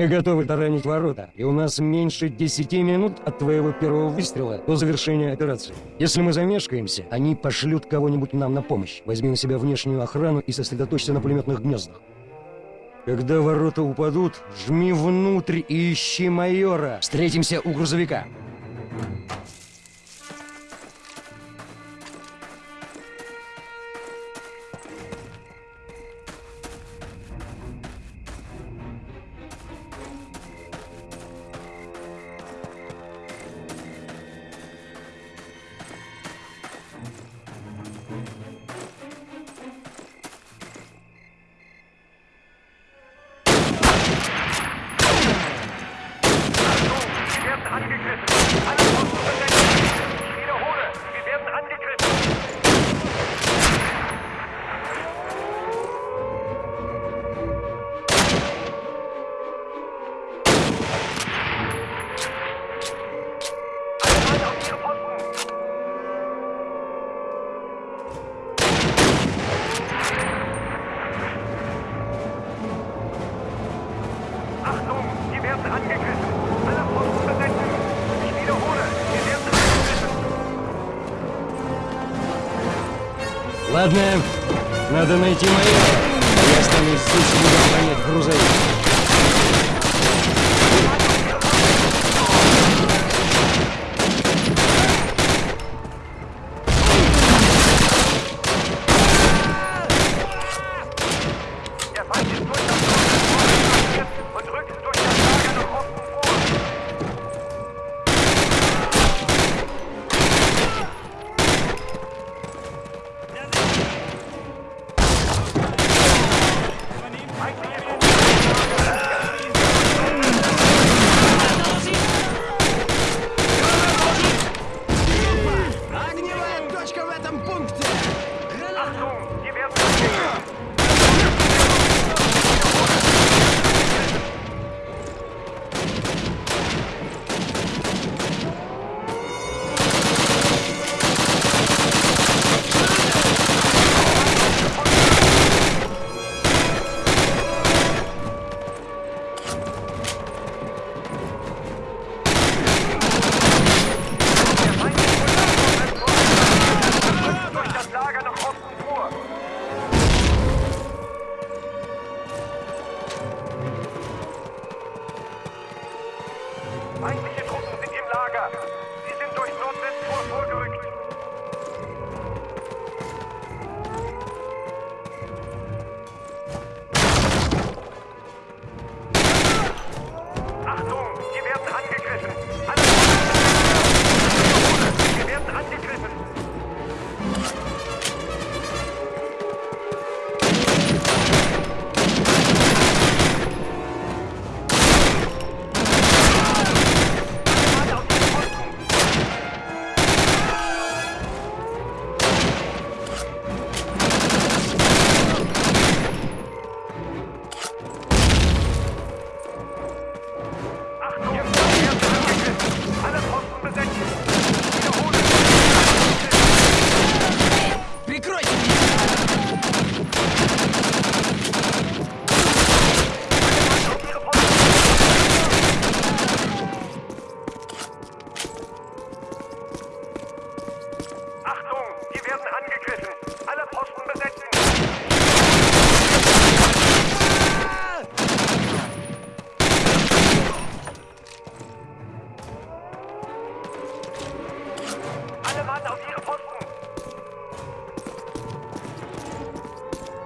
Мы готовы таранить ворота, и у нас меньше 10 минут от твоего первого выстрела до завершения операции. Если мы замешкаемся, они пошлют кого-нибудь нам на помощь. Возьми на себя внешнюю охрану и сосредоточься на пулеметных гнездах. Когда ворота упадут, жми внутрь и ищи майора. Встретимся у грузовика. Ладно, надо найти майора. Я останусь здесь буду охранять грузовик.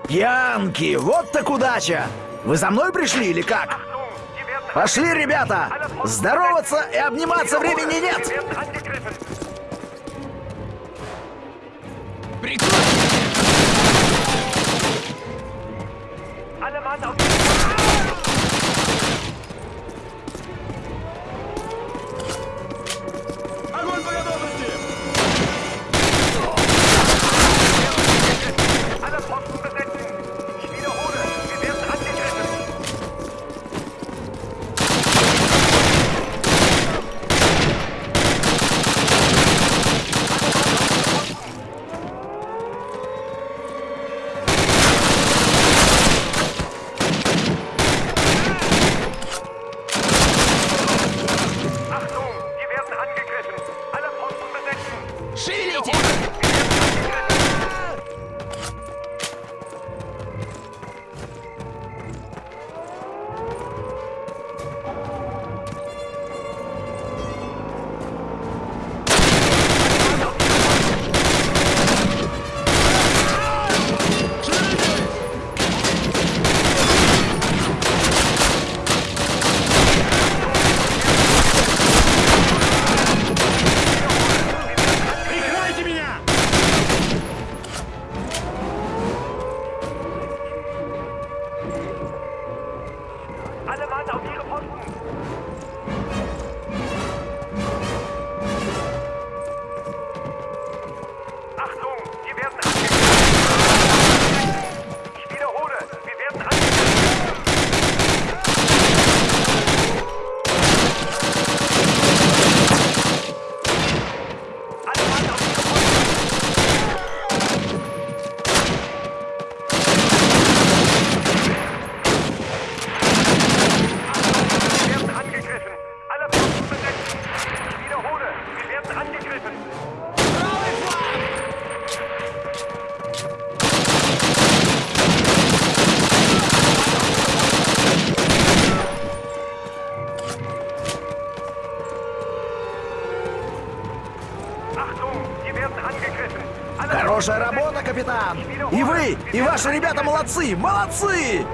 Пьянки, вот так удача! Вы за мной пришли или как? Пошли, ребята! Здороваться и обниматься времени нет! Прикольно! Хорошая работа, капитан! И вы, и ваши ребята молодцы! Молодцы!